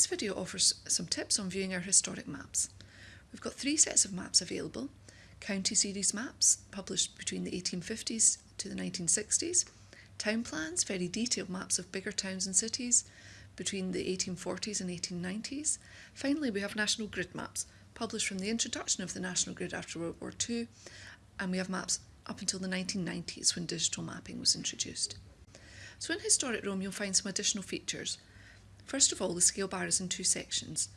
This video offers some tips on viewing our historic maps. We've got three sets of maps available. County series maps, published between the 1850s to the 1960s. Town plans, very detailed maps of bigger towns and cities between the 1840s and 1890s. Finally, we have national grid maps, published from the introduction of the national grid after World War II, and we have maps up until the 1990s when digital mapping was introduced. So in Historic Roam you'll find some additional features. First of all, the scale bar is in two sections.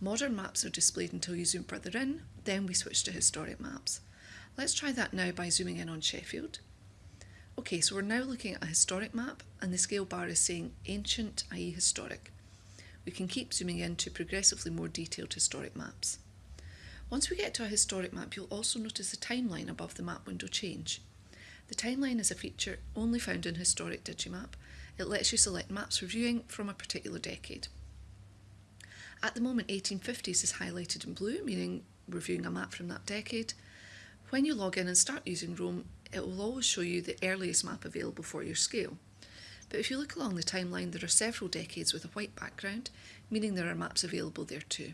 Modern maps are displayed until you zoom further in, then we switch to historic maps. Let's try that now by zooming in on Sheffield. Okay, so we're now looking at a historic map and the scale bar is saying ancient, i.e. historic. We can keep zooming in to progressively more detailed historic maps. Once we get to a historic map, you'll also notice the timeline above the map window change. The timeline is a feature only found in Historic Digimap. It lets you select maps for viewing from a particular decade. At the moment, 1850s is highlighted in blue, meaning we're viewing a map from that decade. When you log in and start using Roam, it will always show you the earliest map available for your scale. But if you look along the timeline, there are several decades with a white background, meaning there are maps available there too.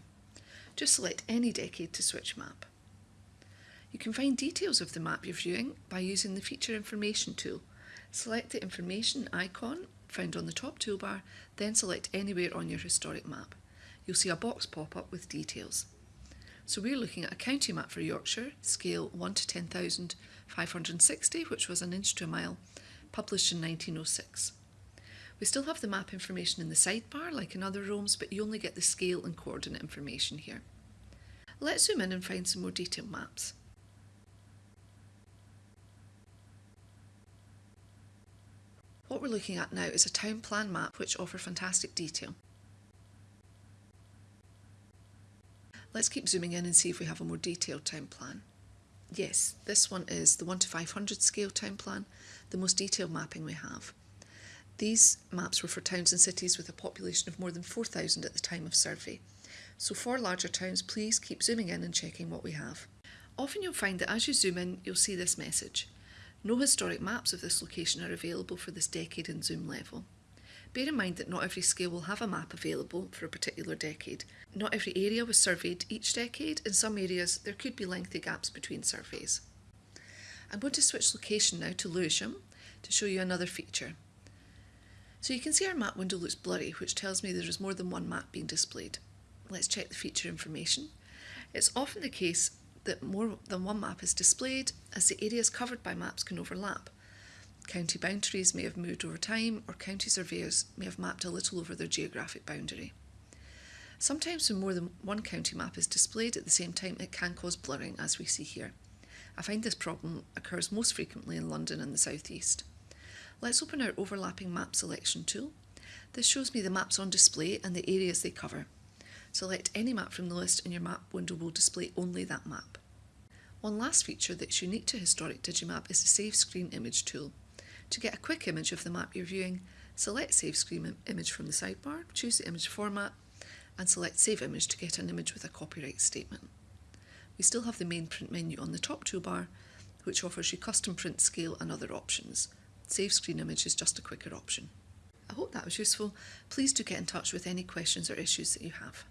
Just select any decade to switch map. You can find details of the map you're viewing by using the Feature Information tool. Select the information icon found on the top toolbar, then select anywhere on your historic map. You'll see a box pop up with details. So we're looking at a county map for Yorkshire, scale 1 to 10,560, which was an inch to a mile, published in 1906. We still have the map information in the sidebar, like in other rooms, but you only get the scale and coordinate information here. Let's zoom in and find some more detailed maps. What we're looking at now is a town plan map which offer fantastic detail. Let's keep zooming in and see if we have a more detailed town plan. Yes, this one is the 1 to 500 scale town plan, the most detailed mapping we have. These maps were for towns and cities with a population of more than 4,000 at the time of survey. So for larger towns, please keep zooming in and checking what we have. Often you'll find that as you zoom in, you'll see this message. No historic maps of this location are available for this decade and zoom level. Bear in mind that not every scale will have a map available for a particular decade. Not every area was surveyed each decade. In some areas, there could be lengthy gaps between surveys. I'm going to switch location now to Lewisham to show you another feature. So you can see our map window looks blurry, which tells me there is more than one map being displayed. Let's check the feature information. It's often the case that more than one map is displayed as the areas covered by maps can overlap. County boundaries may have moved over time or county surveyors may have mapped a little over their geographic boundary. Sometimes when more than one county map is displayed at the same time it can cause blurring as we see here. I find this problem occurs most frequently in London and the South East. Let's open our overlapping map selection tool. This shows me the maps on display and the areas they cover. Select any map from the list and your map window will display only that map. One last feature that's unique to Historic Digimap is the Save Screen Image tool. To get a quick image of the map you're viewing, select Save Screen Image from the sidebar, choose the image format, and select Save Image to get an image with a copyright statement. We still have the main print menu on the top toolbar, which offers you custom print scale and other options. Save screen image is just a quicker option. I hope that was useful. Please do get in touch with any questions or issues that you have.